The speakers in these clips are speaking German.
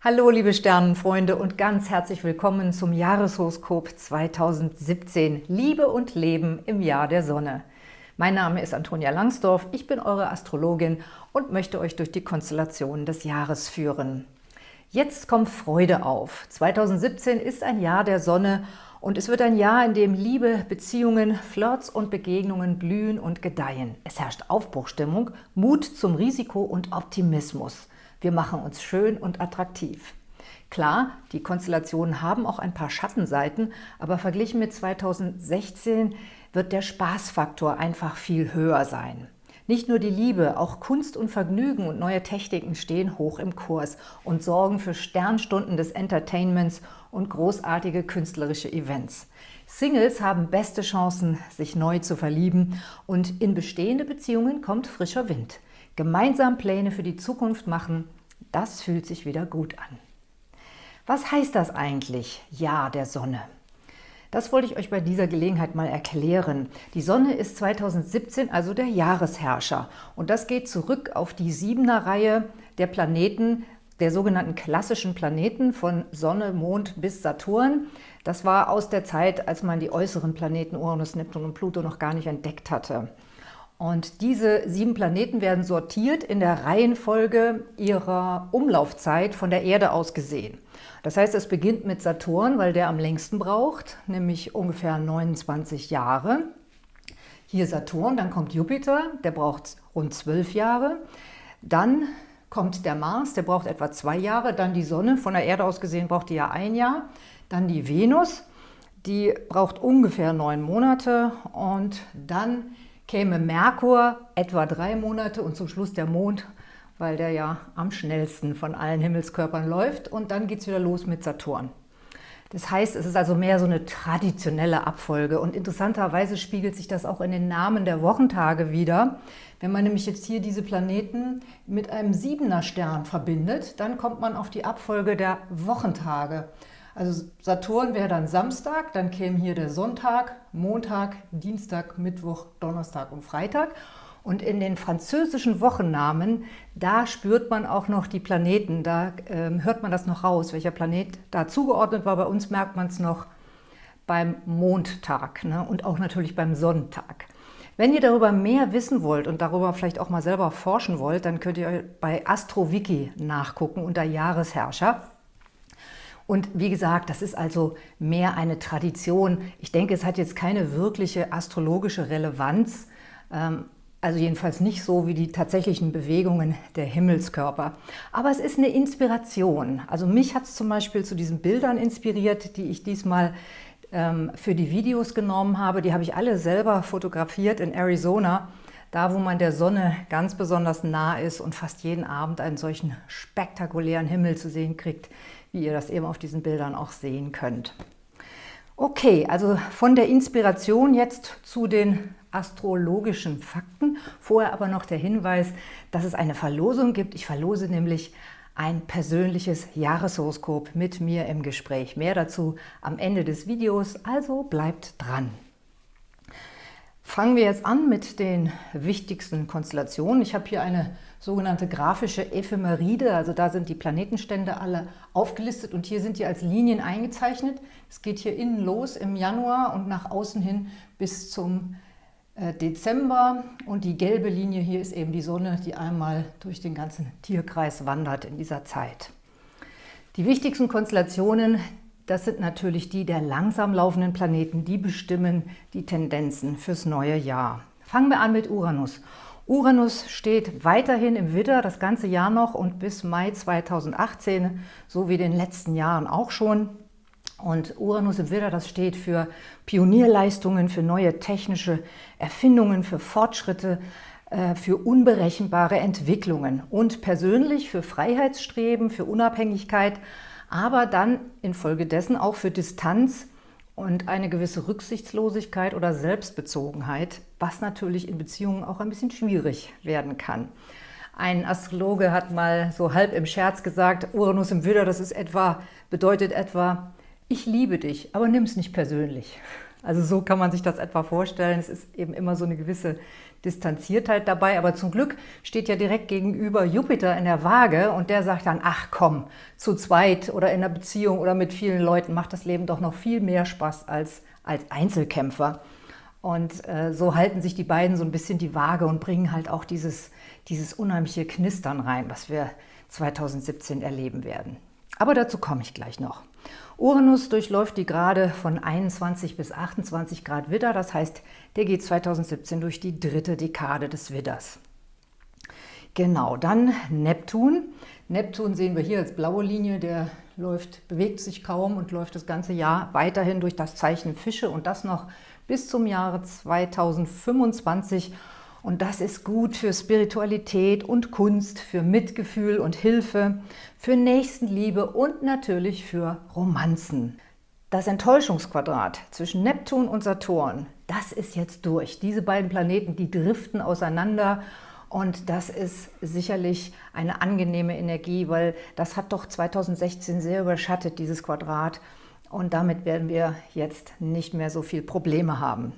Hallo liebe Sternenfreunde und ganz herzlich willkommen zum Jahreshoroskop 2017 Liebe und Leben im Jahr der Sonne. Mein Name ist Antonia Langsdorf, ich bin eure Astrologin und möchte euch durch die Konstellationen des Jahres führen. Jetzt kommt Freude auf. 2017 ist ein Jahr der Sonne und es wird ein Jahr, in dem Liebe, Beziehungen, Flirts und Begegnungen blühen und gedeihen. Es herrscht Aufbruchstimmung, Mut zum Risiko und Optimismus. Wir machen uns schön und attraktiv. Klar, die Konstellationen haben auch ein paar Schattenseiten, aber verglichen mit 2016 wird der Spaßfaktor einfach viel höher sein. Nicht nur die Liebe, auch Kunst und Vergnügen und neue Techniken stehen hoch im Kurs und sorgen für Sternstunden des Entertainments und großartige künstlerische Events. Singles haben beste Chancen, sich neu zu verlieben und in bestehende Beziehungen kommt frischer Wind. Gemeinsam Pläne für die Zukunft machen, das fühlt sich wieder gut an. Was heißt das eigentlich, Ja der Sonne? Das wollte ich euch bei dieser Gelegenheit mal erklären. Die Sonne ist 2017 also der Jahresherrscher und das geht zurück auf die Siebener Reihe der Planeten, der sogenannten klassischen Planeten von Sonne, Mond bis Saturn. Das war aus der Zeit, als man die äußeren Planeten Uranus, Neptun und Pluto noch gar nicht entdeckt hatte. Und diese sieben Planeten werden sortiert in der Reihenfolge ihrer Umlaufzeit von der Erde aus gesehen. Das heißt, es beginnt mit Saturn, weil der am längsten braucht, nämlich ungefähr 29 Jahre. Hier Saturn, dann kommt Jupiter, der braucht rund 12 Jahre. Dann kommt der Mars, der braucht etwa zwei Jahre. Dann die Sonne, von der Erde aus gesehen braucht die ja ein Jahr. Dann die Venus, die braucht ungefähr neun Monate. Und dann käme Merkur etwa drei Monate und zum Schluss der Mond, weil der ja am schnellsten von allen Himmelskörpern läuft. Und dann geht es wieder los mit Saturn. Das heißt, es ist also mehr so eine traditionelle Abfolge und interessanterweise spiegelt sich das auch in den Namen der Wochentage wieder. Wenn man nämlich jetzt hier diese Planeten mit einem Siebener Stern verbindet, dann kommt man auf die Abfolge der Wochentage. Also Saturn wäre dann Samstag, dann käme hier der Sonntag, Montag, Dienstag, Mittwoch, Donnerstag und Freitag. Und in den französischen Wochennamen, da spürt man auch noch die Planeten, da äh, hört man das noch raus, welcher Planet da zugeordnet war. Bei uns merkt man es noch beim Mondtag ne? und auch natürlich beim Sonntag. Wenn ihr darüber mehr wissen wollt und darüber vielleicht auch mal selber forschen wollt, dann könnt ihr bei AstroWiki nachgucken unter Jahresherrscher. Und wie gesagt, das ist also mehr eine Tradition. Ich denke, es hat jetzt keine wirkliche astrologische Relevanz, ähm, also jedenfalls nicht so wie die tatsächlichen Bewegungen der Himmelskörper. Aber es ist eine Inspiration. Also mich hat es zum Beispiel zu diesen Bildern inspiriert, die ich diesmal ähm, für die Videos genommen habe. Die habe ich alle selber fotografiert in Arizona, da wo man der Sonne ganz besonders nah ist und fast jeden Abend einen solchen spektakulären Himmel zu sehen kriegt, wie ihr das eben auf diesen Bildern auch sehen könnt. Okay, also von der Inspiration jetzt zu den astrologischen Fakten. Vorher aber noch der Hinweis, dass es eine Verlosung gibt. Ich verlose nämlich ein persönliches Jahreshoroskop mit mir im Gespräch. Mehr dazu am Ende des Videos, also bleibt dran. Fangen wir jetzt an mit den wichtigsten Konstellationen. Ich habe hier eine sogenannte grafische Ephemeride, also da sind die Planetenstände alle aufgelistet und hier sind die als Linien eingezeichnet. Es geht hier innen los im Januar und nach außen hin bis zum äh, Dezember und die gelbe Linie hier ist eben die Sonne, die einmal durch den ganzen Tierkreis wandert in dieser Zeit. Die wichtigsten Konstellationen, das sind natürlich die der langsam laufenden Planeten, die bestimmen die Tendenzen fürs neue Jahr. Fangen wir an mit Uranus. Uranus steht weiterhin im Widder, das ganze Jahr noch und bis Mai 2018, so wie den letzten Jahren auch schon. Und Uranus im Widder, das steht für Pionierleistungen, für neue technische Erfindungen, für Fortschritte, äh, für unberechenbare Entwicklungen und persönlich für Freiheitsstreben, für Unabhängigkeit, aber dann infolgedessen auch für Distanz und eine gewisse Rücksichtslosigkeit oder Selbstbezogenheit, was natürlich in Beziehungen auch ein bisschen schwierig werden kann. Ein Astrologe hat mal so halb im Scherz gesagt, Uranus im Widder, das ist etwa, bedeutet etwa, ich liebe dich, aber nimm es nicht persönlich. Also so kann man sich das etwa vorstellen. Es ist eben immer so eine gewisse Distanziertheit dabei, aber zum Glück steht ja direkt gegenüber Jupiter in der Waage und der sagt dann, ach komm, zu zweit oder in einer Beziehung oder mit vielen Leuten macht das Leben doch noch viel mehr Spaß als als Einzelkämpfer. Und äh, so halten sich die beiden so ein bisschen die Waage und bringen halt auch dieses, dieses unheimliche Knistern rein, was wir 2017 erleben werden. Aber dazu komme ich gleich noch. Uranus durchläuft die Grade von 21 bis 28 Grad Widder, das heißt, der geht 2017 durch die dritte Dekade des Widders. Genau, dann Neptun. Neptun sehen wir hier als blaue Linie, der läuft, bewegt sich kaum und läuft das ganze Jahr weiterhin durch das Zeichen Fische und das noch bis zum Jahre 2025. Und das ist gut für Spiritualität und Kunst, für Mitgefühl und Hilfe, für Nächstenliebe und natürlich für Romanzen. Das Enttäuschungsquadrat zwischen Neptun und Saturn, das ist jetzt durch. Diese beiden Planeten, die driften auseinander und das ist sicherlich eine angenehme Energie, weil das hat doch 2016 sehr überschattet, dieses Quadrat. Und damit werden wir jetzt nicht mehr so viel Probleme haben.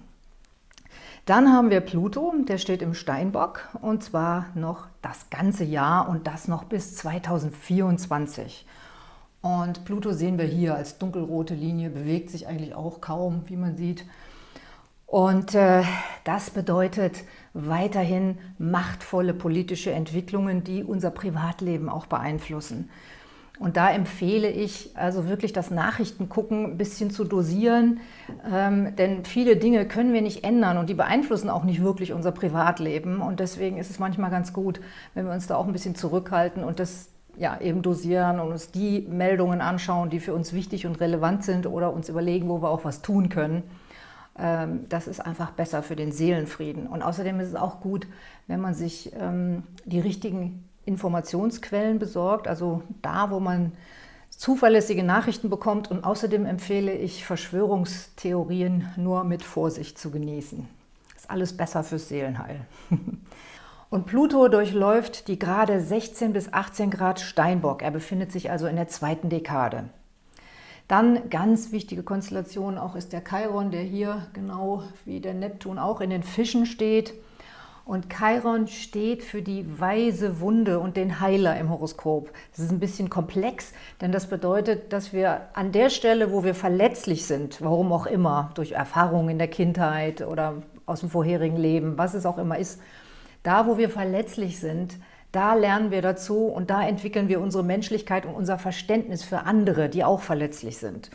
Dann haben wir Pluto, der steht im Steinbock und zwar noch das ganze Jahr und das noch bis 2024. Und Pluto sehen wir hier als dunkelrote Linie, bewegt sich eigentlich auch kaum, wie man sieht. Und äh, das bedeutet weiterhin machtvolle politische Entwicklungen, die unser Privatleben auch beeinflussen. Und da empfehle ich also wirklich das Nachrichtengucken ein bisschen zu dosieren, ähm, denn viele Dinge können wir nicht ändern und die beeinflussen auch nicht wirklich unser Privatleben. Und deswegen ist es manchmal ganz gut, wenn wir uns da auch ein bisschen zurückhalten und das ja, eben dosieren und uns die Meldungen anschauen, die für uns wichtig und relevant sind oder uns überlegen, wo wir auch was tun können. Ähm, das ist einfach besser für den Seelenfrieden. Und außerdem ist es auch gut, wenn man sich ähm, die richtigen Informationsquellen besorgt, also da, wo man zuverlässige Nachrichten bekommt. Und außerdem empfehle ich, Verschwörungstheorien nur mit Vorsicht zu genießen. Ist alles besser fürs Seelenheil. Und Pluto durchläuft die gerade 16 bis 18 Grad Steinbock. Er befindet sich also in der zweiten Dekade. Dann ganz wichtige Konstellation auch ist der Chiron, der hier genau wie der Neptun auch in den Fischen steht. Und Chiron steht für die weise Wunde und den Heiler im Horoskop. Das ist ein bisschen komplex, denn das bedeutet, dass wir an der Stelle, wo wir verletzlich sind, warum auch immer, durch Erfahrungen in der Kindheit oder aus dem vorherigen Leben, was es auch immer ist, da, wo wir verletzlich sind, da lernen wir dazu und da entwickeln wir unsere Menschlichkeit und unser Verständnis für andere, die auch verletzlich sind.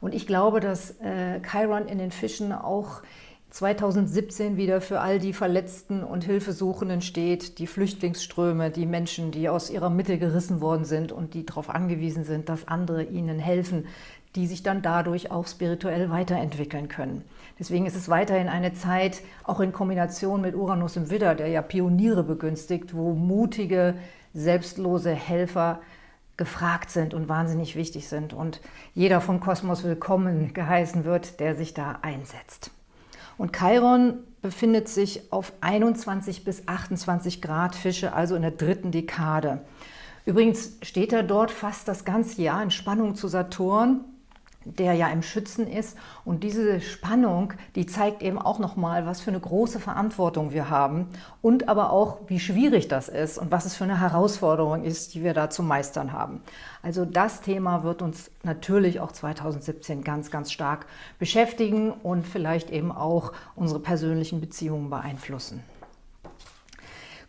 Und ich glaube, dass äh, Chiron in den Fischen auch 2017 wieder für all die Verletzten und Hilfesuchenden steht, die Flüchtlingsströme, die Menschen, die aus ihrer Mitte gerissen worden sind und die darauf angewiesen sind, dass andere ihnen helfen, die sich dann dadurch auch spirituell weiterentwickeln können. Deswegen ist es weiterhin eine Zeit, auch in Kombination mit Uranus im Widder, der ja Pioniere begünstigt, wo mutige, selbstlose Helfer gefragt sind und wahnsinnig wichtig sind und jeder vom Kosmos willkommen geheißen wird, der sich da einsetzt. Und Chiron befindet sich auf 21 bis 28 Grad Fische, also in der dritten Dekade. Übrigens steht er dort fast das ganze Jahr in Spannung zu Saturn der ja im Schützen ist. Und diese Spannung, die zeigt eben auch nochmal, was für eine große Verantwortung wir haben und aber auch, wie schwierig das ist und was es für eine Herausforderung ist, die wir da zu meistern haben. Also das Thema wird uns natürlich auch 2017 ganz, ganz stark beschäftigen und vielleicht eben auch unsere persönlichen Beziehungen beeinflussen.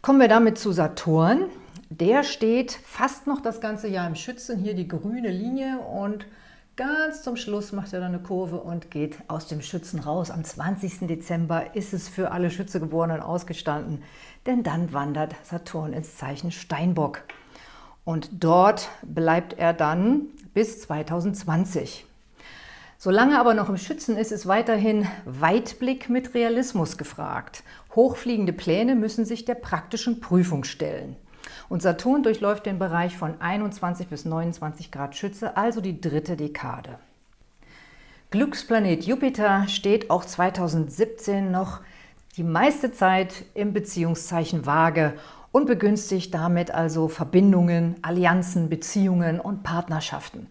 Kommen wir damit zu Saturn. Der steht fast noch das ganze Jahr im Schützen, hier die grüne Linie und Ganz zum Schluss macht er dann eine Kurve und geht aus dem Schützen raus. Am 20. Dezember ist es für alle Schützegeborenen ausgestanden, denn dann wandert Saturn ins Zeichen Steinbock. Und dort bleibt er dann bis 2020. Solange aber noch im Schützen ist, ist weiterhin Weitblick mit Realismus gefragt. Hochfliegende Pläne müssen sich der praktischen Prüfung stellen. Und Saturn durchläuft den Bereich von 21 bis 29 Grad Schütze, also die dritte Dekade. Glücksplanet Jupiter steht auch 2017 noch die meiste Zeit im Beziehungszeichen Waage und begünstigt damit also Verbindungen, Allianzen, Beziehungen und Partnerschaften.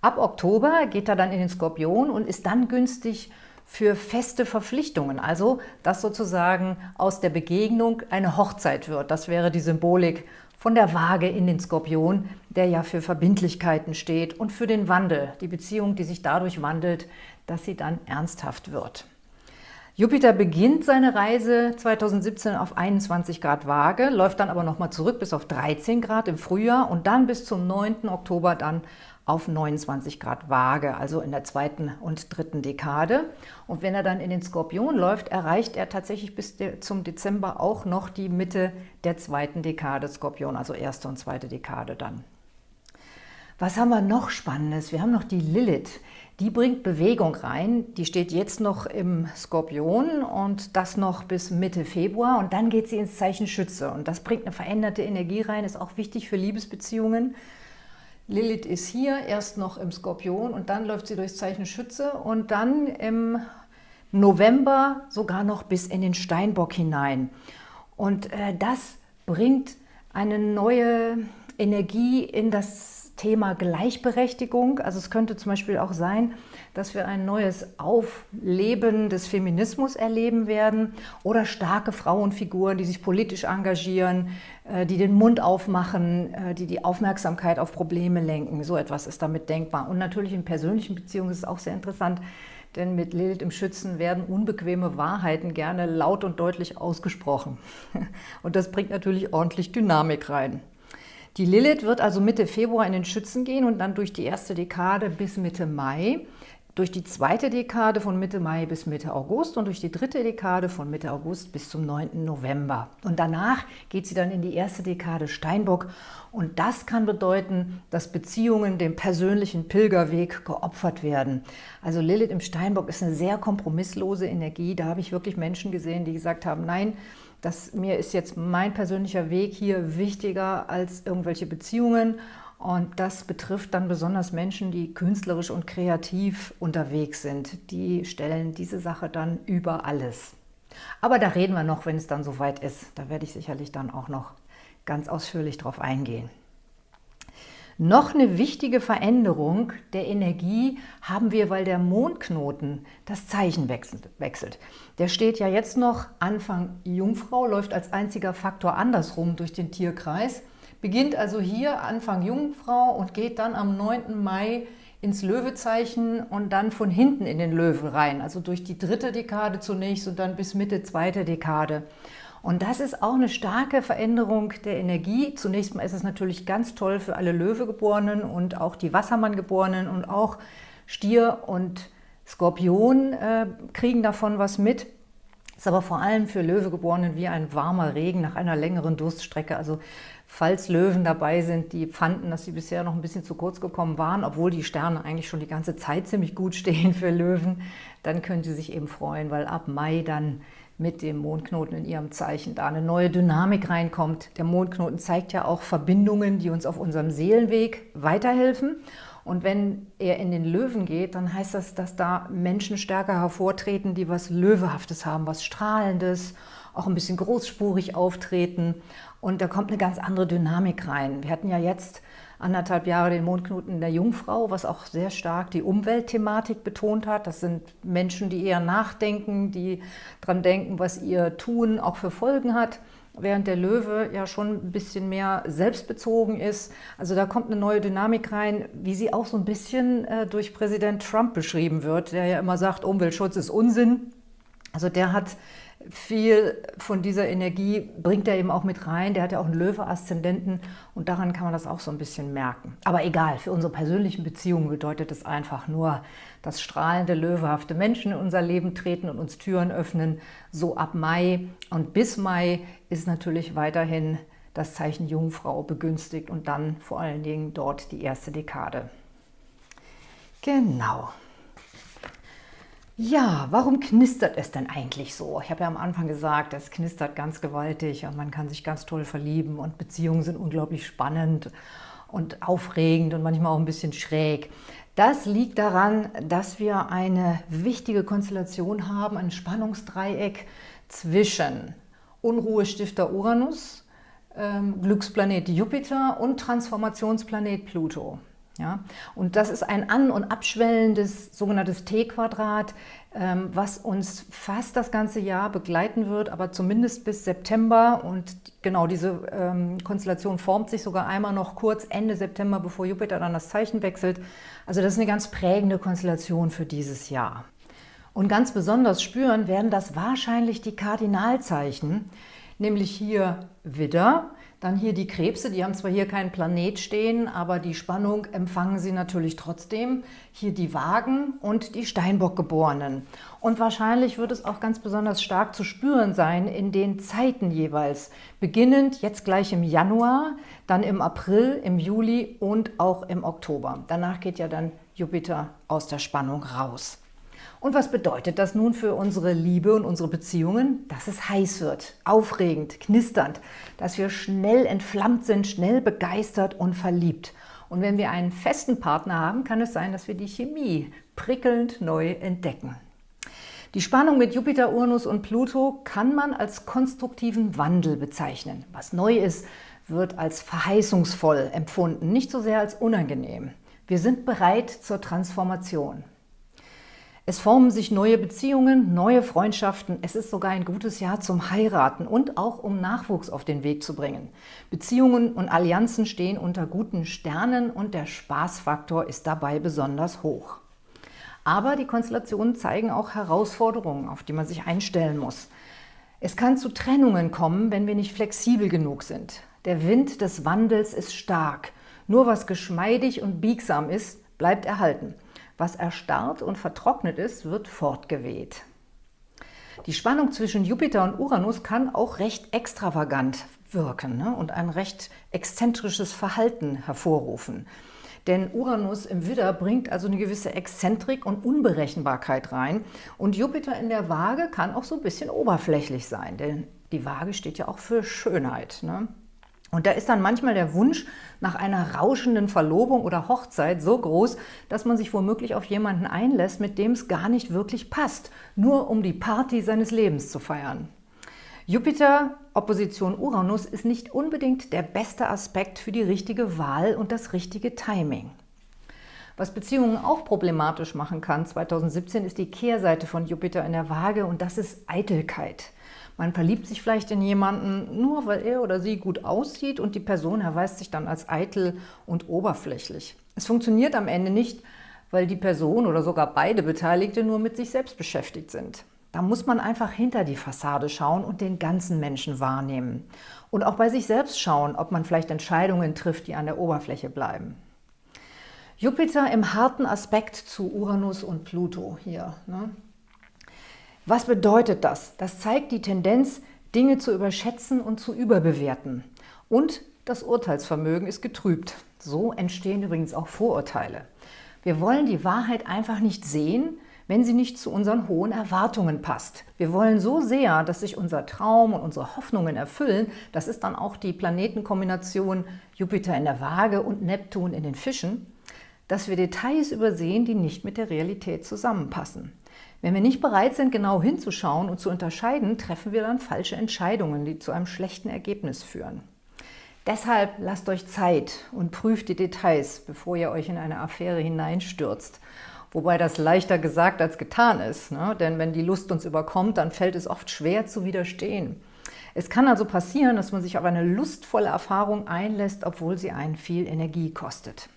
Ab Oktober geht er dann in den Skorpion und ist dann günstig für feste Verpflichtungen, also dass sozusagen aus der Begegnung eine Hochzeit wird. Das wäre die Symbolik von der Waage in den Skorpion, der ja für Verbindlichkeiten steht und für den Wandel, die Beziehung, die sich dadurch wandelt, dass sie dann ernsthaft wird. Jupiter beginnt seine Reise 2017 auf 21 Grad Waage, läuft dann aber nochmal zurück bis auf 13 Grad im Frühjahr und dann bis zum 9. Oktober dann auf 29 Grad Waage, also in der zweiten und dritten Dekade. Und wenn er dann in den Skorpion läuft, erreicht er tatsächlich bis zum Dezember auch noch die Mitte der zweiten Dekade Skorpion, also erste und zweite Dekade dann. Was haben wir noch Spannendes? Wir haben noch die Lilith. Die bringt Bewegung rein. Die steht jetzt noch im Skorpion und das noch bis Mitte Februar. Und dann geht sie ins Zeichen Schütze. Und das bringt eine veränderte Energie rein, ist auch wichtig für Liebesbeziehungen. Lilith ist hier, erst noch im Skorpion und dann läuft sie durchs Zeichen Schütze und dann im November sogar noch bis in den Steinbock hinein. Und äh, das bringt eine neue Energie in das Thema Gleichberechtigung. Also es könnte zum Beispiel auch sein, dass wir ein neues Aufleben des Feminismus erleben werden oder starke Frauenfiguren, die sich politisch engagieren, die den Mund aufmachen, äh, die die Aufmerksamkeit auf Probleme lenken. So etwas ist damit denkbar. Und natürlich in persönlichen Beziehungen ist es auch sehr interessant, denn mit Lilith im Schützen werden unbequeme Wahrheiten gerne laut und deutlich ausgesprochen. Und das bringt natürlich ordentlich Dynamik rein. Die Lilith wird also Mitte Februar in den Schützen gehen und dann durch die erste Dekade bis Mitte Mai, durch die zweite Dekade von Mitte Mai bis Mitte August und durch die dritte Dekade von Mitte August bis zum 9. November. Und danach geht sie dann in die erste Dekade Steinbock und das kann bedeuten, dass Beziehungen dem persönlichen Pilgerweg geopfert werden. Also Lilith im Steinbock ist eine sehr kompromisslose Energie. Da habe ich wirklich Menschen gesehen, die gesagt haben, nein, dass mir ist jetzt mein persönlicher Weg hier wichtiger als irgendwelche Beziehungen und das betrifft dann besonders Menschen, die künstlerisch und kreativ unterwegs sind. Die stellen diese Sache dann über alles. Aber da reden wir noch, wenn es dann soweit ist. Da werde ich sicherlich dann auch noch ganz ausführlich drauf eingehen. Noch eine wichtige Veränderung der Energie haben wir, weil der Mondknoten das Zeichen wechselt. Der steht ja jetzt noch Anfang Jungfrau, läuft als einziger Faktor andersrum durch den Tierkreis, beginnt also hier Anfang Jungfrau und geht dann am 9. Mai ins Löwezeichen und dann von hinten in den Löwen rein, also durch die dritte Dekade zunächst und dann bis Mitte zweite Dekade. Und das ist auch eine starke Veränderung der Energie. Zunächst mal ist es natürlich ganz toll für alle Löwegeborenen und auch die Wassermanngeborenen und auch Stier und Skorpion äh, kriegen davon was mit. Ist aber vor allem für Löwegeborenen wie ein warmer Regen nach einer längeren Durststrecke. Also falls Löwen dabei sind, die fanden, dass sie bisher noch ein bisschen zu kurz gekommen waren, obwohl die Sterne eigentlich schon die ganze Zeit ziemlich gut stehen für Löwen, dann können sie sich eben freuen, weil ab Mai dann mit dem Mondknoten in ihrem Zeichen da eine neue Dynamik reinkommt. Der Mondknoten zeigt ja auch Verbindungen, die uns auf unserem Seelenweg weiterhelfen. Und wenn er in den Löwen geht, dann heißt das, dass da Menschen stärker hervortreten, die was Löwehaftes haben, was Strahlendes, auch ein bisschen großspurig auftreten. Und da kommt eine ganz andere Dynamik rein. Wir hatten ja jetzt anderthalb Jahre den Mondknoten der Jungfrau, was auch sehr stark die Umweltthematik betont hat. Das sind Menschen, die eher nachdenken, die daran denken, was ihr Tun auch für Folgen hat, während der Löwe ja schon ein bisschen mehr selbstbezogen ist. Also da kommt eine neue Dynamik rein, wie sie auch so ein bisschen äh, durch Präsident Trump beschrieben wird, der ja immer sagt, Umweltschutz ist Unsinn. Also der hat viel von dieser Energie bringt er eben auch mit rein. Der hat ja auch einen Löwe-Aszendenten und daran kann man das auch so ein bisschen merken. Aber egal, für unsere persönlichen Beziehungen bedeutet es einfach nur, dass strahlende, löwehafte Menschen in unser Leben treten und uns Türen öffnen. So ab Mai und bis Mai ist natürlich weiterhin das Zeichen Jungfrau begünstigt und dann vor allen Dingen dort die erste Dekade. Genau. Ja, warum knistert es denn eigentlich so? Ich habe ja am Anfang gesagt, es knistert ganz gewaltig und man kann sich ganz toll verlieben und Beziehungen sind unglaublich spannend und aufregend und manchmal auch ein bisschen schräg. Das liegt daran, dass wir eine wichtige Konstellation haben, ein Spannungsdreieck zwischen Unruhestifter Uranus, ähm, Glücksplanet Jupiter und Transformationsplanet Pluto. Ja? Und das ist ein an- und abschwellendes sogenanntes T-Quadrat, ähm, was uns fast das ganze Jahr begleiten wird, aber zumindest bis September. Und genau diese ähm, Konstellation formt sich sogar einmal noch kurz Ende September, bevor Jupiter dann das Zeichen wechselt. Also das ist eine ganz prägende Konstellation für dieses Jahr. Und ganz besonders spüren werden das wahrscheinlich die Kardinalzeichen, nämlich hier Widder, dann hier die Krebse, die haben zwar hier keinen Planet stehen, aber die Spannung empfangen sie natürlich trotzdem. Hier die Wagen und die Steinbock-Geborenen. Und wahrscheinlich wird es auch ganz besonders stark zu spüren sein in den Zeiten jeweils. Beginnend jetzt gleich im Januar, dann im April, im Juli und auch im Oktober. Danach geht ja dann Jupiter aus der Spannung raus. Und was bedeutet das nun für unsere Liebe und unsere Beziehungen? Dass es heiß wird, aufregend, knisternd, dass wir schnell entflammt sind, schnell begeistert und verliebt. Und wenn wir einen festen Partner haben, kann es sein, dass wir die Chemie prickelnd neu entdecken. Die Spannung mit Jupiter, Uranus und Pluto kann man als konstruktiven Wandel bezeichnen. Was neu ist, wird als verheißungsvoll empfunden, nicht so sehr als unangenehm. Wir sind bereit zur Transformation. Es formen sich neue Beziehungen, neue Freundschaften. Es ist sogar ein gutes Jahr zum Heiraten und auch um Nachwuchs auf den Weg zu bringen. Beziehungen und Allianzen stehen unter guten Sternen und der Spaßfaktor ist dabei besonders hoch. Aber die Konstellationen zeigen auch Herausforderungen, auf die man sich einstellen muss. Es kann zu Trennungen kommen, wenn wir nicht flexibel genug sind. Der Wind des Wandels ist stark. Nur was geschmeidig und biegsam ist, bleibt erhalten. Was erstarrt und vertrocknet ist, wird fortgeweht. Die Spannung zwischen Jupiter und Uranus kann auch recht extravagant wirken ne? und ein recht exzentrisches Verhalten hervorrufen. Denn Uranus im Widder bringt also eine gewisse Exzentrik und Unberechenbarkeit rein. Und Jupiter in der Waage kann auch so ein bisschen oberflächlich sein, denn die Waage steht ja auch für Schönheit. Ne? Und da ist dann manchmal der Wunsch nach einer rauschenden Verlobung oder Hochzeit so groß, dass man sich womöglich auf jemanden einlässt, mit dem es gar nicht wirklich passt, nur um die Party seines Lebens zu feiern. Jupiter Opposition Uranus ist nicht unbedingt der beste Aspekt für die richtige Wahl und das richtige Timing. Was Beziehungen auch problematisch machen kann 2017 ist die Kehrseite von Jupiter in der Waage und das ist Eitelkeit. Man verliebt sich vielleicht in jemanden, nur weil er oder sie gut aussieht und die Person erweist sich dann als eitel und oberflächlich. Es funktioniert am Ende nicht, weil die Person oder sogar beide Beteiligte nur mit sich selbst beschäftigt sind. Da muss man einfach hinter die Fassade schauen und den ganzen Menschen wahrnehmen. Und auch bei sich selbst schauen, ob man vielleicht Entscheidungen trifft, die an der Oberfläche bleiben. Jupiter im harten Aspekt zu Uranus und Pluto hier. Ne? Was bedeutet das? Das zeigt die Tendenz, Dinge zu überschätzen und zu überbewerten. Und das Urteilsvermögen ist getrübt. So entstehen übrigens auch Vorurteile. Wir wollen die Wahrheit einfach nicht sehen, wenn sie nicht zu unseren hohen Erwartungen passt. Wir wollen so sehr, dass sich unser Traum und unsere Hoffnungen erfüllen, das ist dann auch die Planetenkombination Jupiter in der Waage und Neptun in den Fischen, dass wir Details übersehen, die nicht mit der Realität zusammenpassen. Wenn wir nicht bereit sind, genau hinzuschauen und zu unterscheiden, treffen wir dann falsche Entscheidungen, die zu einem schlechten Ergebnis führen. Deshalb lasst euch Zeit und prüft die Details, bevor ihr euch in eine Affäre hineinstürzt. Wobei das leichter gesagt als getan ist, ne? denn wenn die Lust uns überkommt, dann fällt es oft schwer zu widerstehen. Es kann also passieren, dass man sich auf eine lustvolle Erfahrung einlässt, obwohl sie einen viel Energie kostet.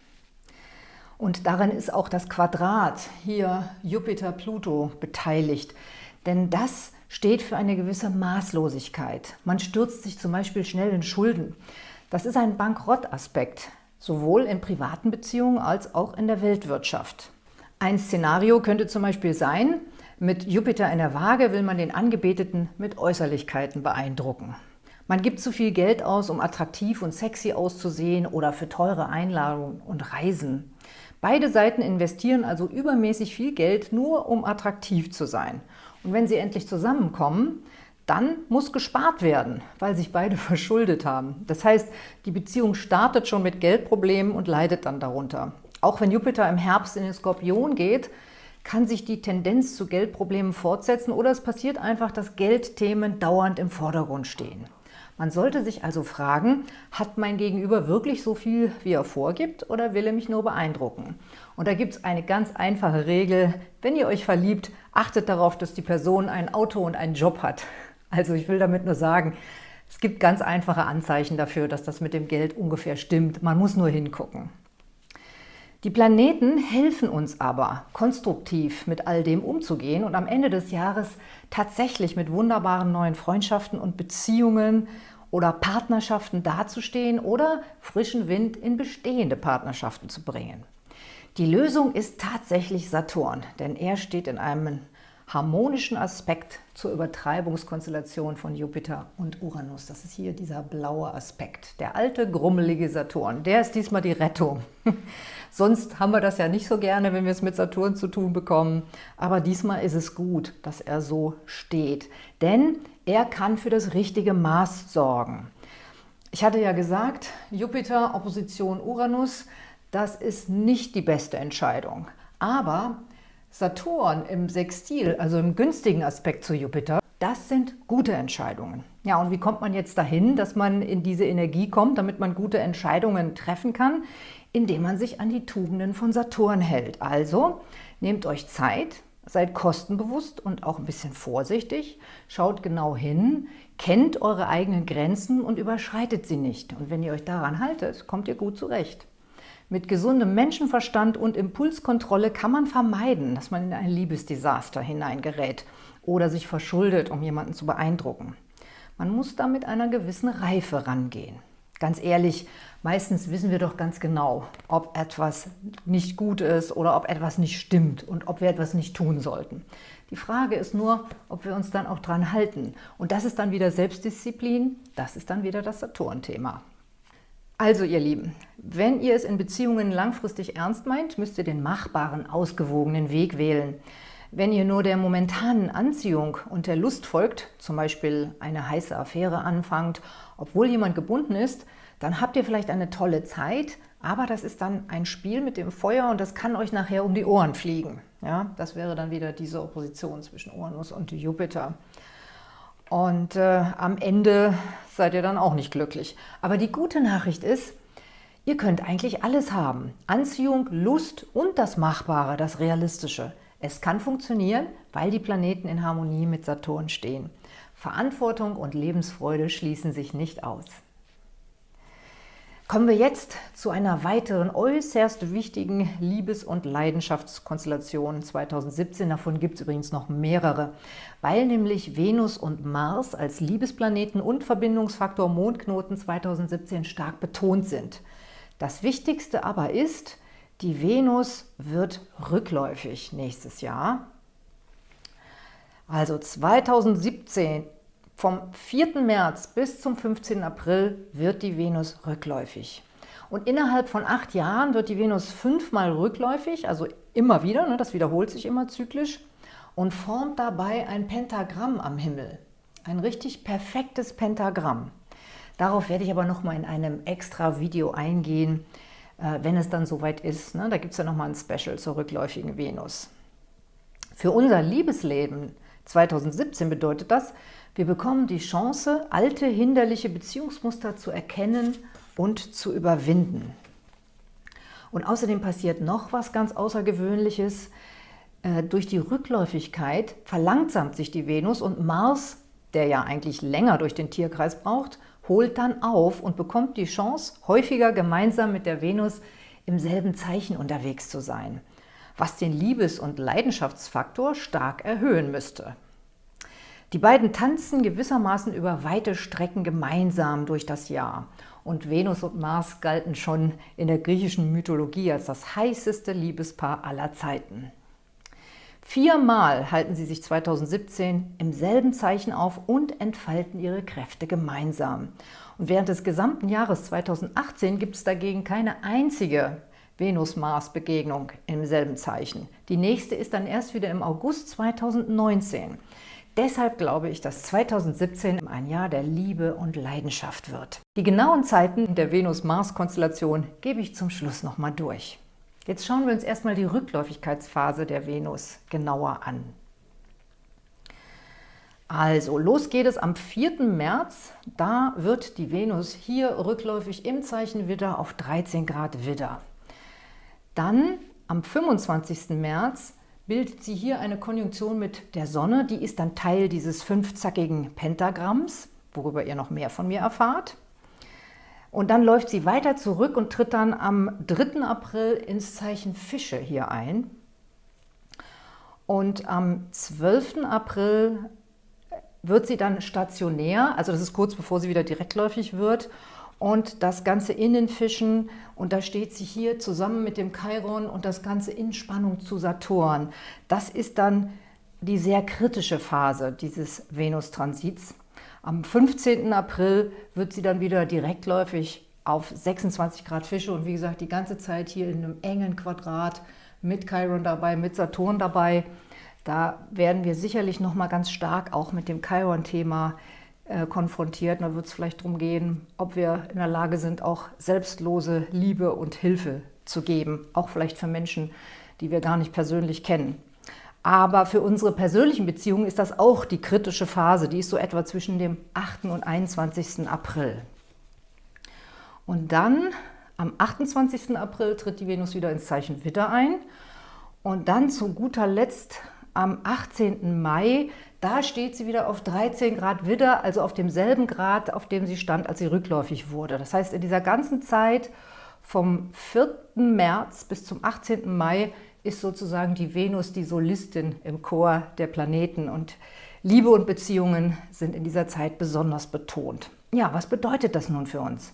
Und daran ist auch das Quadrat, hier Jupiter-Pluto, beteiligt. Denn das steht für eine gewisse Maßlosigkeit. Man stürzt sich zum Beispiel schnell in Schulden. Das ist ein Bankrott-Aspekt, sowohl in privaten Beziehungen als auch in der Weltwirtschaft. Ein Szenario könnte zum Beispiel sein, mit Jupiter in der Waage will man den Angebeteten mit Äußerlichkeiten beeindrucken. Man gibt zu viel Geld aus, um attraktiv und sexy auszusehen oder für teure Einladungen und Reisen. Beide Seiten investieren also übermäßig viel Geld, nur um attraktiv zu sein. Und wenn sie endlich zusammenkommen, dann muss gespart werden, weil sich beide verschuldet haben. Das heißt, die Beziehung startet schon mit Geldproblemen und leidet dann darunter. Auch wenn Jupiter im Herbst in den Skorpion geht, kann sich die Tendenz zu Geldproblemen fortsetzen oder es passiert einfach, dass Geldthemen dauernd im Vordergrund stehen. Man sollte sich also fragen, hat mein Gegenüber wirklich so viel, wie er vorgibt, oder will er mich nur beeindrucken? Und da gibt es eine ganz einfache Regel. Wenn ihr euch verliebt, achtet darauf, dass die Person ein Auto und einen Job hat. Also ich will damit nur sagen, es gibt ganz einfache Anzeichen dafür, dass das mit dem Geld ungefähr stimmt. Man muss nur hingucken. Die Planeten helfen uns aber, konstruktiv mit all dem umzugehen und am Ende des Jahres tatsächlich mit wunderbaren neuen Freundschaften und Beziehungen oder Partnerschaften dazustehen oder frischen Wind in bestehende Partnerschaften zu bringen. Die Lösung ist tatsächlich Saturn, denn er steht in einem harmonischen Aspekt zur Übertreibungskonstellation von Jupiter und Uranus. Das ist hier dieser blaue Aspekt. Der alte, grummelige Saturn, der ist diesmal die Rettung. Sonst haben wir das ja nicht so gerne, wenn wir es mit Saturn zu tun bekommen. Aber diesmal ist es gut, dass er so steht. Denn er kann für das richtige Maß sorgen. Ich hatte ja gesagt, Jupiter, Opposition Uranus, das ist nicht die beste Entscheidung. Aber Saturn im Sextil, also im günstigen Aspekt zu Jupiter, das sind gute Entscheidungen. Ja, und wie kommt man jetzt dahin, dass man in diese Energie kommt, damit man gute Entscheidungen treffen kann? Indem man sich an die Tugenden von Saturn hält. Also nehmt euch Zeit, seid kostenbewusst und auch ein bisschen vorsichtig, schaut genau hin, kennt eure eigenen Grenzen und überschreitet sie nicht. Und wenn ihr euch daran haltet, kommt ihr gut zurecht. Mit gesundem Menschenverstand und Impulskontrolle kann man vermeiden, dass man in ein Liebesdesaster hineingerät oder sich verschuldet, um jemanden zu beeindrucken. Man muss da mit einer gewissen Reife rangehen. Ganz ehrlich, meistens wissen wir doch ganz genau, ob etwas nicht gut ist oder ob etwas nicht stimmt und ob wir etwas nicht tun sollten. Die Frage ist nur, ob wir uns dann auch dran halten. Und das ist dann wieder Selbstdisziplin, das ist dann wieder das Saturn-Thema. Also ihr Lieben, wenn ihr es in Beziehungen langfristig ernst meint, müsst ihr den machbaren, ausgewogenen Weg wählen. Wenn ihr nur der momentanen Anziehung und der Lust folgt, zum Beispiel eine heiße Affäre anfangt, obwohl jemand gebunden ist, dann habt ihr vielleicht eine tolle Zeit, aber das ist dann ein Spiel mit dem Feuer und das kann euch nachher um die Ohren fliegen. Ja, das wäre dann wieder diese Opposition zwischen Uranus und Jupiter. Und äh, am Ende seid ihr dann auch nicht glücklich. Aber die gute Nachricht ist, ihr könnt eigentlich alles haben. Anziehung, Lust und das Machbare, das Realistische. Es kann funktionieren, weil die Planeten in Harmonie mit Saturn stehen. Verantwortung und Lebensfreude schließen sich nicht aus. Kommen wir jetzt zu einer weiteren äußerst wichtigen Liebes- und Leidenschaftskonstellation 2017. Davon gibt es übrigens noch mehrere, weil nämlich Venus und Mars als Liebesplaneten und Verbindungsfaktor Mondknoten 2017 stark betont sind. Das Wichtigste aber ist, die Venus wird rückläufig nächstes Jahr. Also 2017 vom 4. März bis zum 15. April wird die Venus rückläufig. Und innerhalb von acht Jahren wird die Venus fünfmal rückläufig, also immer wieder, ne, das wiederholt sich immer zyklisch, und formt dabei ein Pentagramm am Himmel. Ein richtig perfektes Pentagramm. Darauf werde ich aber nochmal in einem extra Video eingehen, äh, wenn es dann soweit ist. Ne? Da gibt es ja nochmal ein Special zur rückläufigen Venus. Für unser Liebesleben 2017 bedeutet das, wir bekommen die Chance, alte, hinderliche Beziehungsmuster zu erkennen und zu überwinden. Und außerdem passiert noch was ganz Außergewöhnliches. Äh, durch die Rückläufigkeit verlangsamt sich die Venus und Mars, der ja eigentlich länger durch den Tierkreis braucht, holt dann auf und bekommt die Chance, häufiger gemeinsam mit der Venus im selben Zeichen unterwegs zu sein, was den Liebes- und Leidenschaftsfaktor stark erhöhen müsste. Die beiden tanzen gewissermaßen über weite Strecken gemeinsam durch das Jahr. Und Venus und Mars galten schon in der griechischen Mythologie als das heißeste Liebespaar aller Zeiten. Viermal halten sie sich 2017 im selben Zeichen auf und entfalten ihre Kräfte gemeinsam. Und während des gesamten Jahres 2018 gibt es dagegen keine einzige Venus-Mars-Begegnung im selben Zeichen. Die nächste ist dann erst wieder im August 2019. Deshalb glaube ich, dass 2017 ein Jahr der Liebe und Leidenschaft wird. Die genauen Zeiten der Venus-Mars-Konstellation gebe ich zum Schluss nochmal durch. Jetzt schauen wir uns erstmal die Rückläufigkeitsphase der Venus genauer an. Also, los geht es am 4. März. Da wird die Venus hier rückläufig im Zeichen Widder auf 13 Grad Widder. Dann am 25. März bildet sie hier eine Konjunktion mit der Sonne. Die ist dann Teil dieses fünfzackigen Pentagramms, worüber ihr noch mehr von mir erfahrt. Und dann läuft sie weiter zurück und tritt dann am 3. April ins Zeichen Fische hier ein. Und am 12. April wird sie dann stationär, also das ist kurz bevor sie wieder direktläufig wird, und das Ganze in den Fischen, und da steht sie hier zusammen mit dem Chiron und das Ganze in Spannung zu Saturn. Das ist dann die sehr kritische Phase dieses Venus-Transits. Am 15. April wird sie dann wieder direktläufig auf 26 Grad Fische und wie gesagt, die ganze Zeit hier in einem engen Quadrat mit Chiron dabei, mit Saturn dabei. Da werden wir sicherlich noch mal ganz stark auch mit dem Chiron-Thema äh, konfrontiert. Da wird es vielleicht darum gehen, ob wir in der Lage sind, auch selbstlose Liebe und Hilfe zu geben, auch vielleicht für Menschen, die wir gar nicht persönlich kennen. Aber für unsere persönlichen Beziehungen ist das auch die kritische Phase. Die ist so etwa zwischen dem 8. und 21. April. Und dann am 28. April tritt die Venus wieder ins Zeichen Widder ein. Und dann zu guter Letzt am 18. Mai, da steht sie wieder auf 13 Grad Widder, also auf demselben Grad, auf dem sie stand, als sie rückläufig wurde. Das heißt, in dieser ganzen Zeit vom 4. März bis zum 18. Mai ist sozusagen die Venus die Solistin im Chor der Planeten und Liebe und Beziehungen sind in dieser Zeit besonders betont. Ja, was bedeutet das nun für uns?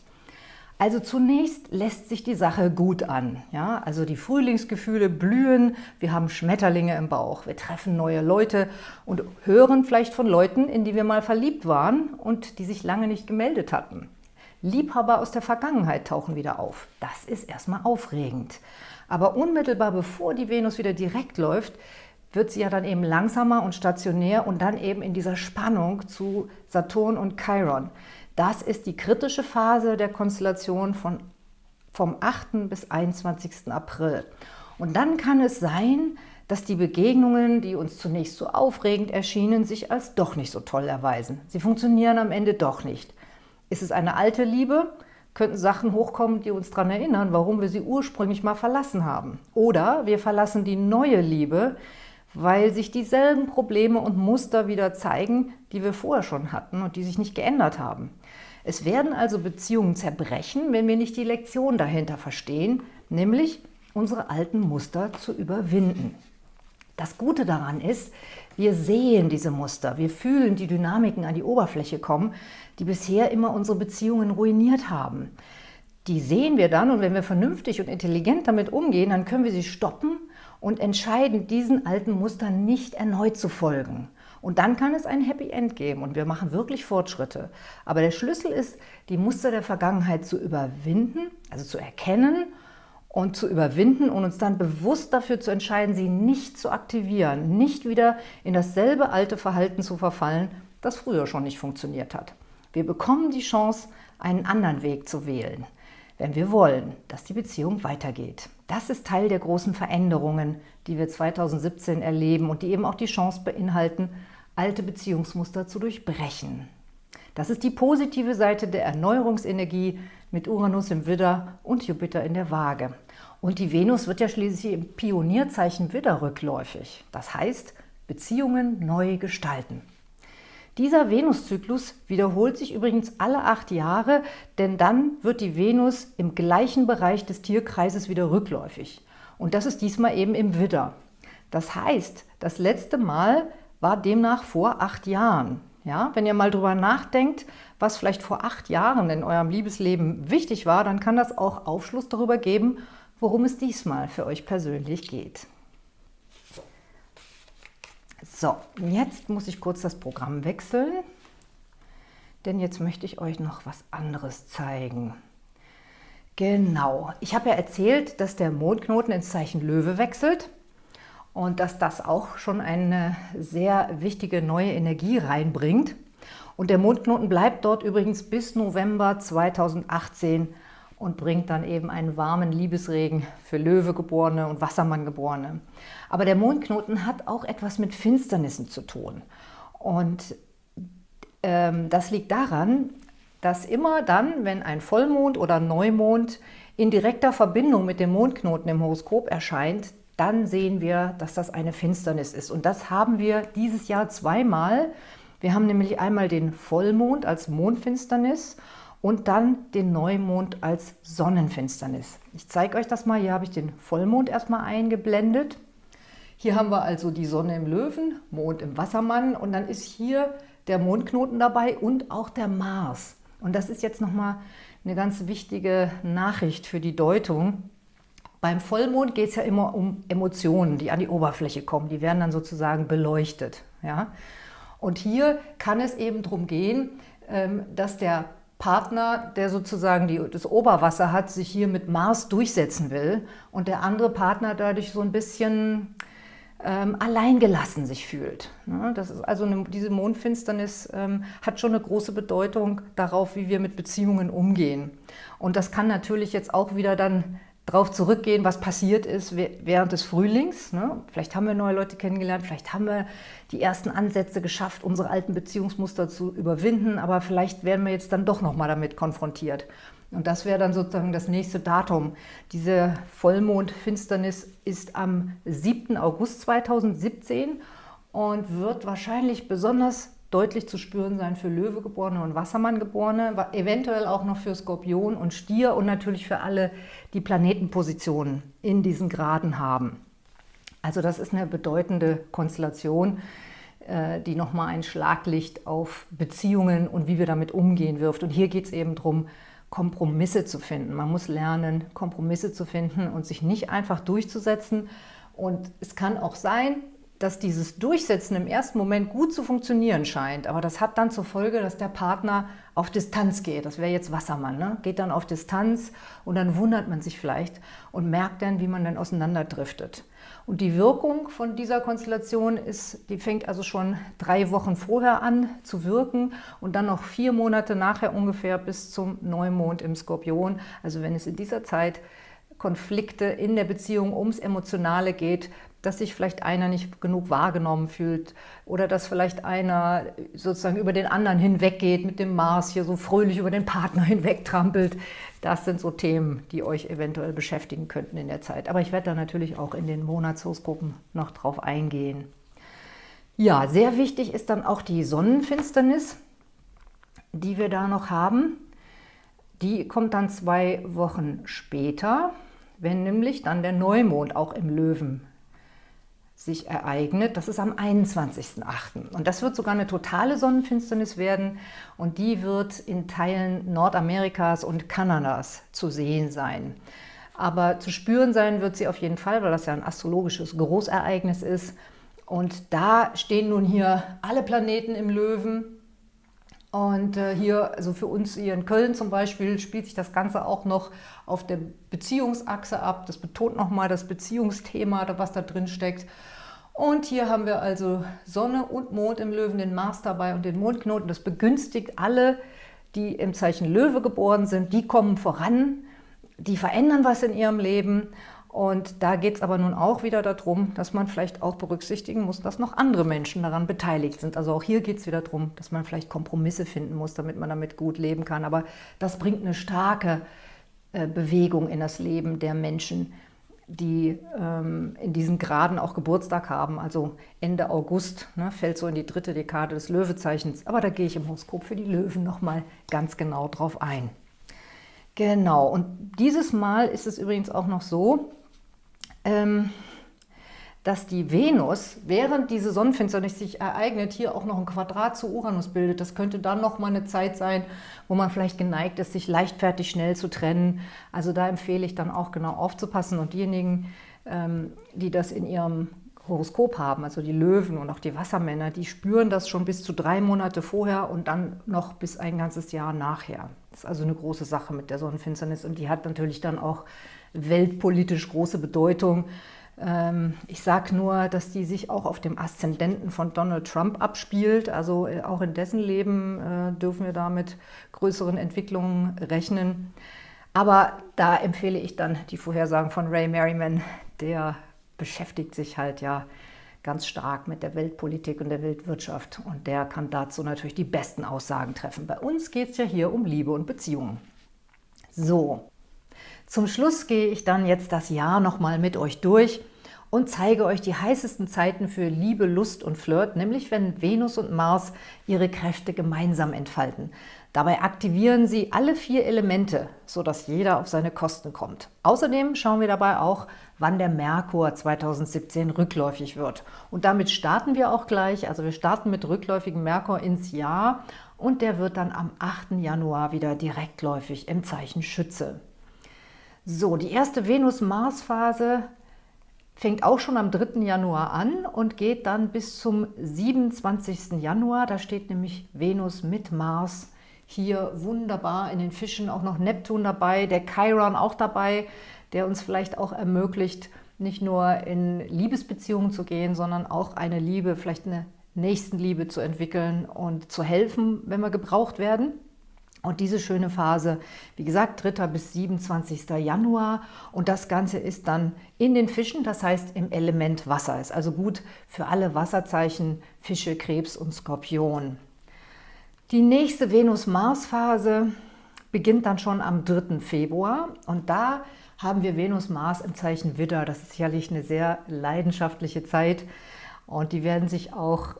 Also zunächst lässt sich die Sache gut an. Ja? Also die Frühlingsgefühle blühen, wir haben Schmetterlinge im Bauch, wir treffen neue Leute und hören vielleicht von Leuten, in die wir mal verliebt waren und die sich lange nicht gemeldet hatten. Liebhaber aus der Vergangenheit tauchen wieder auf. Das ist erstmal aufregend. Aber unmittelbar bevor die Venus wieder direkt läuft, wird sie ja dann eben langsamer und stationär und dann eben in dieser Spannung zu Saturn und Chiron. Das ist die kritische Phase der Konstellation von, vom 8. bis 21. April. Und dann kann es sein, dass die Begegnungen, die uns zunächst so aufregend erschienen, sich als doch nicht so toll erweisen. Sie funktionieren am Ende doch nicht. Ist es eine alte Liebe, könnten Sachen hochkommen, die uns daran erinnern, warum wir sie ursprünglich mal verlassen haben. Oder wir verlassen die neue Liebe, weil sich dieselben Probleme und Muster wieder zeigen, die wir vorher schon hatten und die sich nicht geändert haben. Es werden also Beziehungen zerbrechen, wenn wir nicht die Lektion dahinter verstehen, nämlich unsere alten Muster zu überwinden. Das Gute daran ist, wir sehen diese Muster, wir fühlen die Dynamiken an die Oberfläche kommen, die bisher immer unsere Beziehungen ruiniert haben. Die sehen wir dann und wenn wir vernünftig und intelligent damit umgehen, dann können wir sie stoppen und entscheiden, diesen alten Mustern nicht erneut zu folgen. Und dann kann es ein Happy End geben und wir machen wirklich Fortschritte. Aber der Schlüssel ist, die Muster der Vergangenheit zu überwinden, also zu erkennen und zu überwinden und uns dann bewusst dafür zu entscheiden, sie nicht zu aktivieren, nicht wieder in dasselbe alte Verhalten zu verfallen, das früher schon nicht funktioniert hat. Wir bekommen die Chance, einen anderen Weg zu wählen wenn wir wollen, dass die Beziehung weitergeht. Das ist Teil der großen Veränderungen, die wir 2017 erleben und die eben auch die Chance beinhalten, alte Beziehungsmuster zu durchbrechen. Das ist die positive Seite der Erneuerungsenergie mit Uranus im Widder und Jupiter in der Waage. Und die Venus wird ja schließlich im Pionierzeichen Widder rückläufig. Das heißt, Beziehungen neu gestalten. Dieser Venuszyklus wiederholt sich übrigens alle acht Jahre, denn dann wird die Venus im gleichen Bereich des Tierkreises wieder rückläufig. Und das ist diesmal eben im Widder. Das heißt, das letzte Mal war demnach vor acht Jahren. Ja, wenn ihr mal drüber nachdenkt, was vielleicht vor acht Jahren in eurem Liebesleben wichtig war, dann kann das auch Aufschluss darüber geben, worum es diesmal für euch persönlich geht. So, jetzt muss ich kurz das Programm wechseln, denn jetzt möchte ich euch noch was anderes zeigen. Genau, ich habe ja erzählt, dass der Mondknoten ins Zeichen Löwe wechselt und dass das auch schon eine sehr wichtige neue Energie reinbringt. Und der Mondknoten bleibt dort übrigens bis November 2018 und bringt dann eben einen warmen Liebesregen für Löwegeborene und Wassermanngeborene. Aber der Mondknoten hat auch etwas mit Finsternissen zu tun. Und ähm, das liegt daran, dass immer dann, wenn ein Vollmond oder Neumond in direkter Verbindung mit dem Mondknoten im Horoskop erscheint, dann sehen wir, dass das eine Finsternis ist. Und das haben wir dieses Jahr zweimal. Wir haben nämlich einmal den Vollmond als Mondfinsternis und dann den Neumond als Sonnenfinsternis. Ich zeige euch das mal. Hier habe ich den Vollmond erstmal eingeblendet. Hier haben wir also die Sonne im Löwen, Mond im Wassermann und dann ist hier der Mondknoten dabei und auch der Mars. Und das ist jetzt nochmal eine ganz wichtige Nachricht für die Deutung. Beim Vollmond geht es ja immer um Emotionen, die an die Oberfläche kommen. Die werden dann sozusagen beleuchtet. Ja? Und hier kann es eben darum gehen, ähm, dass der Partner, der sozusagen die, das Oberwasser hat, sich hier mit Mars durchsetzen will und der andere Partner dadurch so ein bisschen ähm, alleingelassen sich fühlt. Ne? Das ist also eine, diese Mondfinsternis ähm, hat schon eine große Bedeutung darauf, wie wir mit Beziehungen umgehen. Und das kann natürlich jetzt auch wieder dann darauf zurückgehen, was passiert ist während des Frühlings. Ne? Vielleicht haben wir neue Leute kennengelernt, vielleicht haben wir die ersten Ansätze geschafft, unsere alten Beziehungsmuster zu überwinden, aber vielleicht werden wir jetzt dann doch nochmal damit konfrontiert. Und das wäre dann sozusagen das nächste Datum. Diese Vollmondfinsternis ist am 7. August 2017 und wird wahrscheinlich besonders deutlich zu spüren sein für Löwegeborene und Wassermanngeborene, eventuell auch noch für Skorpion und Stier und natürlich für alle, die Planetenpositionen in diesen Graden haben. Also das ist eine bedeutende Konstellation, äh, die nochmal ein Schlaglicht auf Beziehungen und wie wir damit umgehen wirft. Und hier geht es eben darum, Kompromisse zu finden. Man muss lernen, Kompromisse zu finden und sich nicht einfach durchzusetzen. Und es kann auch sein, dass dieses Durchsetzen im ersten Moment gut zu funktionieren scheint, aber das hat dann zur Folge, dass der Partner auf Distanz geht. Das wäre jetzt Wassermann, ne? geht dann auf Distanz und dann wundert man sich vielleicht und merkt dann, wie man dann auseinanderdriftet. Und die Wirkung von dieser Konstellation ist, die fängt also schon drei Wochen vorher an zu wirken und dann noch vier Monate nachher ungefähr bis zum Neumond im Skorpion. Also wenn es in dieser Zeit Konflikte in der Beziehung ums Emotionale geht, dass sich vielleicht einer nicht genug wahrgenommen fühlt oder dass vielleicht einer sozusagen über den anderen hinweggeht, mit dem Mars hier so fröhlich über den Partner hinwegtrampelt. Das sind so Themen, die euch eventuell beschäftigen könnten in der Zeit. Aber ich werde da natürlich auch in den Monatshoroskopen noch drauf eingehen. Ja, sehr wichtig ist dann auch die Sonnenfinsternis, die wir da noch haben. Die kommt dann zwei Wochen später, wenn nämlich dann der Neumond auch im Löwen sich ereignet. Das ist am 21.08. Und das wird sogar eine totale Sonnenfinsternis werden und die wird in Teilen Nordamerikas und Kanadas zu sehen sein. Aber zu spüren sein wird sie auf jeden Fall, weil das ja ein astrologisches Großereignis ist. Und da stehen nun hier alle Planeten im Löwen. Und äh, hier, also für uns hier in Köln zum Beispiel, spielt sich das Ganze auch noch auf der Beziehungsachse ab. Das betont nochmal das Beziehungsthema, was da drin steckt. Und hier haben wir also Sonne und Mond im Löwen, den Mars dabei und den Mondknoten. Das begünstigt alle, die im Zeichen Löwe geboren sind. Die kommen voran, die verändern was in ihrem Leben. Und da geht es aber nun auch wieder darum, dass man vielleicht auch berücksichtigen muss, dass noch andere Menschen daran beteiligt sind. Also auch hier geht es wieder darum, dass man vielleicht Kompromisse finden muss, damit man damit gut leben kann. Aber das bringt eine starke äh, Bewegung in das Leben der Menschen, die ähm, in diesen Graden auch Geburtstag haben, also Ende August, ne, fällt so in die dritte Dekade des Löwezeichens. Aber da gehe ich im Horoskop für die Löwen nochmal ganz genau drauf ein. Genau, und dieses Mal ist es übrigens auch noch so, dass die Venus, während diese Sonnenfinsternis sich ereignet, hier auch noch ein Quadrat zu Uranus bildet. Das könnte dann noch mal eine Zeit sein, wo man vielleicht geneigt ist, sich leichtfertig schnell zu trennen. Also da empfehle ich dann auch genau aufzupassen. Und diejenigen, ähm, die das in ihrem Horoskop haben, also die Löwen und auch die Wassermänner, die spüren das schon bis zu drei Monate vorher und dann noch bis ein ganzes Jahr nachher. Das ist also eine große Sache mit der Sonnenfinsternis und die hat natürlich dann auch weltpolitisch große Bedeutung. Ähm, ich sage nur, dass die sich auch auf dem Aszendenten von Donald Trump abspielt. Also äh, auch in dessen Leben äh, dürfen wir da mit größeren Entwicklungen rechnen. Aber da empfehle ich dann die Vorhersagen von Ray Merriman. Der beschäftigt sich halt ja ganz stark mit der Weltpolitik und der Weltwirtschaft und der kann dazu natürlich die besten Aussagen treffen. Bei uns geht es ja hier um Liebe und Beziehungen. So, zum Schluss gehe ich dann jetzt das Jahr nochmal mit euch durch und zeige euch die heißesten Zeiten für Liebe, Lust und Flirt, nämlich wenn Venus und Mars ihre Kräfte gemeinsam entfalten. Dabei aktivieren sie alle vier Elemente, sodass jeder auf seine Kosten kommt. Außerdem schauen wir dabei auch, wann der Merkur 2017 rückläufig wird. Und damit starten wir auch gleich, also wir starten mit rückläufigem Merkur ins Jahr und der wird dann am 8. Januar wieder direktläufig im Zeichen Schütze. So, die erste Venus-Mars-Phase fängt auch schon am 3. Januar an und geht dann bis zum 27. Januar. Da steht nämlich Venus mit Mars hier wunderbar in den Fischen, auch noch Neptun dabei, der Chiron auch dabei, der uns vielleicht auch ermöglicht, nicht nur in Liebesbeziehungen zu gehen, sondern auch eine Liebe, vielleicht eine Nächstenliebe zu entwickeln und zu helfen, wenn wir gebraucht werden. Und diese schöne Phase, wie gesagt, 3. bis 27. Januar. Und das Ganze ist dann in den Fischen, das heißt im Element Wasser. Ist also gut für alle Wasserzeichen, Fische, Krebs und Skorpion. Die nächste Venus-Mars-Phase beginnt dann schon am 3. Februar. Und da haben wir Venus-Mars im Zeichen Widder. Das ist sicherlich eine sehr leidenschaftliche Zeit. Und die werden sich auch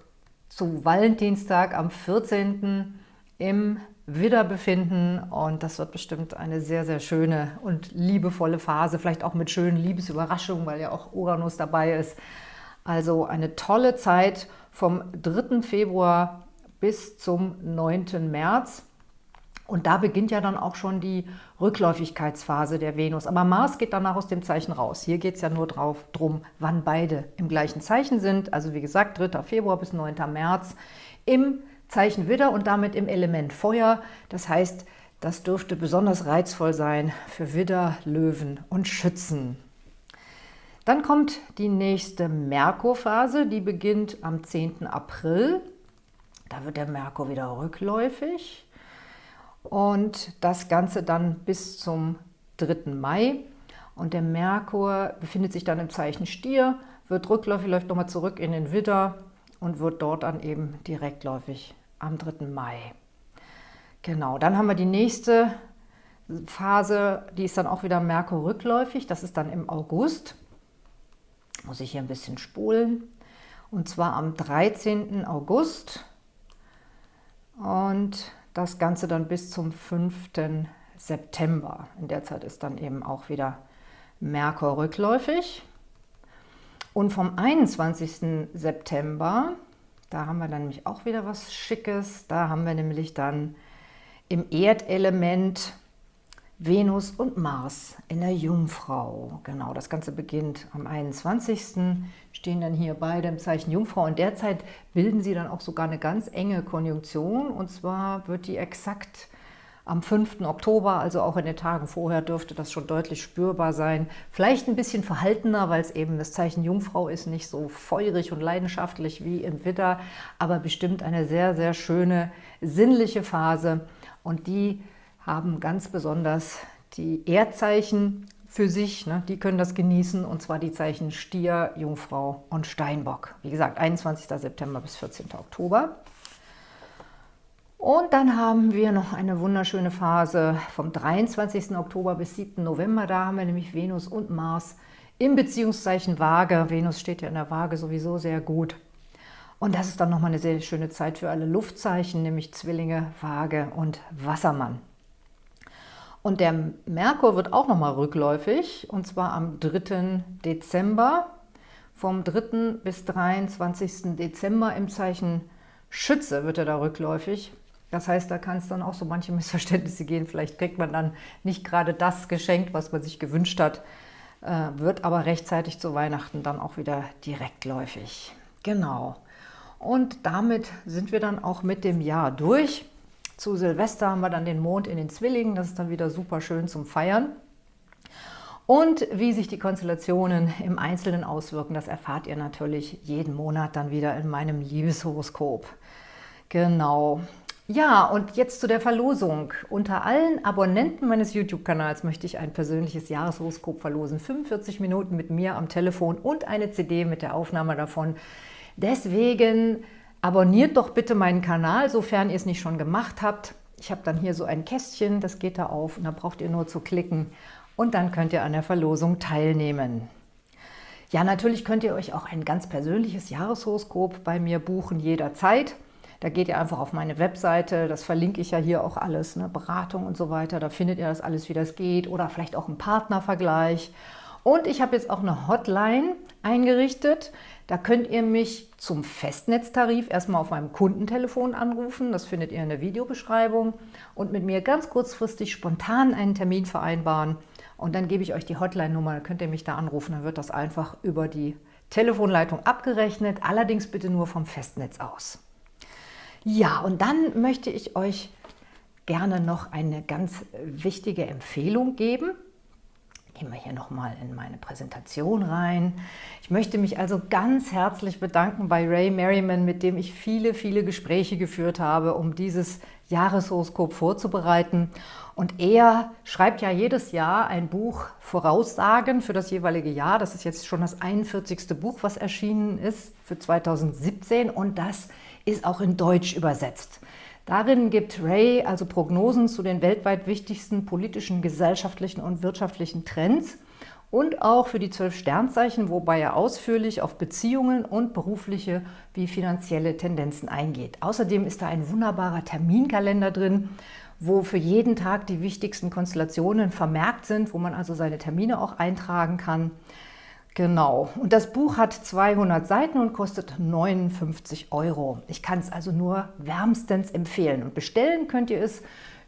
zu Valentinstag am 14. im Widder befinden und das wird bestimmt eine sehr, sehr schöne und liebevolle Phase, vielleicht auch mit schönen Liebesüberraschungen, weil ja auch Uranus dabei ist. Also eine tolle Zeit vom 3. Februar bis zum 9. März. Und da beginnt ja dann auch schon die Rückläufigkeitsphase der Venus. Aber Mars geht danach aus dem Zeichen raus. Hier geht es ja nur drauf, drum, wann beide im gleichen Zeichen sind. Also wie gesagt, 3. Februar bis 9. März im Zeichen Widder und damit im Element Feuer. Das heißt, das dürfte besonders reizvoll sein für Widder, Löwen und Schützen. Dann kommt die nächste Merkurphase, die beginnt am 10. April. Da wird der Merkur wieder rückläufig und das Ganze dann bis zum 3. Mai. Und der Merkur befindet sich dann im Zeichen Stier, wird rückläufig, läuft nochmal zurück in den Widder und wird dort dann eben direktläufig am 3. Mai. Genau, dann haben wir die nächste Phase, die ist dann auch wieder Merkur rückläufig, das ist dann im August. Muss ich hier ein bisschen spulen. Und zwar am 13. August und das Ganze dann bis zum 5. September. In der Zeit ist dann eben auch wieder Merkur rückläufig. Und vom 21. September, da haben wir dann nämlich auch wieder was Schickes. Da haben wir nämlich dann im Erdelement Venus und Mars in der Jungfrau. Genau, das Ganze beginnt am 21. Stehen dann hier beide im Zeichen Jungfrau und derzeit bilden sie dann auch sogar eine ganz enge Konjunktion und zwar wird die exakt am 5. Oktober, also auch in den Tagen vorher, dürfte das schon deutlich spürbar sein. Vielleicht ein bisschen verhaltener, weil es eben das Zeichen Jungfrau ist, nicht so feurig und leidenschaftlich wie im Widder, aber bestimmt eine sehr, sehr schöne, sinnliche Phase. Und die haben ganz besonders die Erdzeichen für sich, ne, die können das genießen, und zwar die Zeichen Stier, Jungfrau und Steinbock. Wie gesagt, 21. September bis 14. Oktober. Und dann haben wir noch eine wunderschöne Phase vom 23. Oktober bis 7. November. Da haben wir nämlich Venus und Mars im Beziehungszeichen Waage. Venus steht ja in der Waage sowieso sehr gut. Und das ist dann nochmal eine sehr schöne Zeit für alle Luftzeichen, nämlich Zwillinge, Waage und Wassermann. Und der Merkur wird auch nochmal rückläufig, und zwar am 3. Dezember. Vom 3. bis 23. Dezember im Zeichen Schütze wird er da rückläufig. Das heißt, da kann es dann auch so manche Missverständnisse gehen. Vielleicht kriegt man dann nicht gerade das geschenkt, was man sich gewünscht hat, äh, wird aber rechtzeitig zu Weihnachten dann auch wieder direktläufig. Genau. Und damit sind wir dann auch mit dem Jahr durch. Zu Silvester haben wir dann den Mond in den Zwillingen. Das ist dann wieder super schön zum Feiern. Und wie sich die Konstellationen im Einzelnen auswirken, das erfahrt ihr natürlich jeden Monat dann wieder in meinem Liebeshoroskop. Genau. Ja, und jetzt zu der Verlosung. Unter allen Abonnenten meines YouTube-Kanals möchte ich ein persönliches Jahreshoroskop verlosen. 45 Minuten mit mir am Telefon und eine CD mit der Aufnahme davon. Deswegen abonniert doch bitte meinen Kanal, sofern ihr es nicht schon gemacht habt. Ich habe dann hier so ein Kästchen, das geht da auf und da braucht ihr nur zu klicken und dann könnt ihr an der Verlosung teilnehmen. Ja, natürlich könnt ihr euch auch ein ganz persönliches Jahreshoroskop bei mir buchen, jederzeit. Da geht ihr einfach auf meine Webseite, das verlinke ich ja hier auch alles, ne, Beratung und so weiter, da findet ihr das alles, wie das geht oder vielleicht auch einen Partnervergleich. Und ich habe jetzt auch eine Hotline eingerichtet, da könnt ihr mich zum Festnetztarif erstmal auf meinem Kundentelefon anrufen, das findet ihr in der Videobeschreibung. Und mit mir ganz kurzfristig spontan einen Termin vereinbaren. Und dann gebe ich euch die Hotline-Nummer, dann könnt ihr mich da anrufen, dann wird das einfach über die Telefonleitung abgerechnet, allerdings bitte nur vom Festnetz aus. Ja, und dann möchte ich euch gerne noch eine ganz wichtige Empfehlung geben. Gehen wir hier nochmal in meine Präsentation rein. Ich möchte mich also ganz herzlich bedanken bei Ray Merriman, mit dem ich viele, viele Gespräche geführt habe, um dieses Jahreshoroskop vorzubereiten. Und er schreibt ja jedes Jahr ein Buch Voraussagen für das jeweilige Jahr. Das ist jetzt schon das 41. Buch, was erschienen ist für 2017 und das ist auch in Deutsch übersetzt. Darin gibt Ray also Prognosen zu den weltweit wichtigsten politischen, gesellschaftlichen und wirtschaftlichen Trends und auch für die zwölf Sternzeichen, wobei er ausführlich auf Beziehungen und berufliche wie finanzielle Tendenzen eingeht. Außerdem ist da ein wunderbarer Terminkalender drin, wo für jeden Tag die wichtigsten Konstellationen vermerkt sind, wo man also seine Termine auch eintragen kann. Genau. Und das Buch hat 200 Seiten und kostet 59 Euro. Ich kann es also nur wärmstens empfehlen. Und bestellen könnt ihr es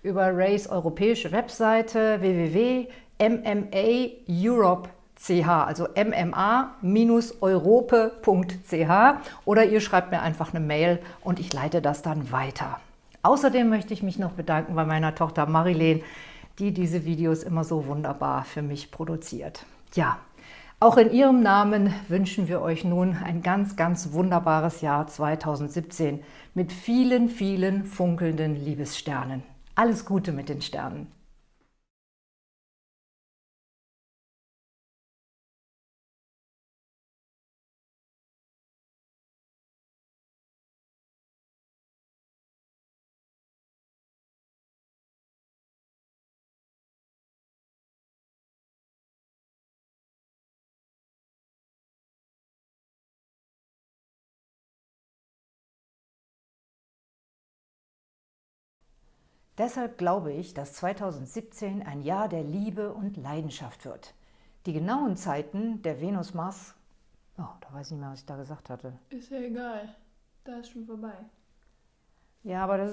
über Rays europäische Webseite www.mmaeurope.ch, also mma-europe.ch oder ihr schreibt mir einfach eine Mail und ich leite das dann weiter. Außerdem möchte ich mich noch bedanken bei meiner Tochter Marilene, die diese Videos immer so wunderbar für mich produziert. Ja, auch in Ihrem Namen wünschen wir euch nun ein ganz, ganz wunderbares Jahr 2017 mit vielen, vielen funkelnden Liebessternen. Alles Gute mit den Sternen! Deshalb glaube ich, dass 2017 ein Jahr der Liebe und Leidenschaft wird. Die genauen Zeiten der Venus-Mars... Oh, da weiß ich nicht mehr, was ich da gesagt hatte. Ist ja egal. Da ist schon vorbei. Ja, aber das